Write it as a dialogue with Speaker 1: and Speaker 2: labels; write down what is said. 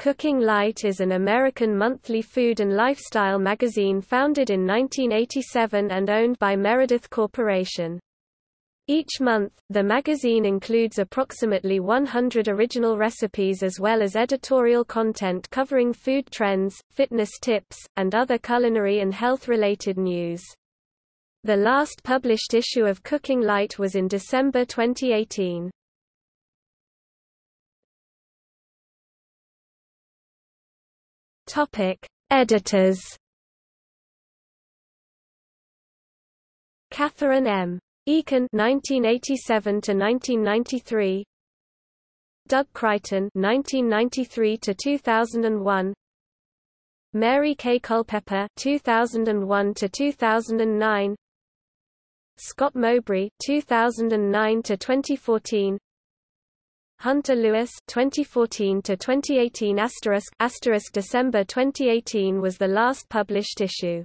Speaker 1: Cooking Light is an American monthly food and lifestyle magazine founded in 1987 and owned by Meredith Corporation. Each month, the magazine includes approximately 100 original recipes as well as editorial content covering food trends, fitness tips, and other culinary and health-related news. The last published issue of Cooking Light was in December 2018. Topic: Editors. Catherine M. Eakin 1987 to 1993 Doug Crichton 1993 to 2001 Mary K. Culpepper 2001 to 2009 Scott Mowbray 2009 to 2014 Hunter Lewis 2014 to 2018 asterisk asterisk December 2018 was the last published issue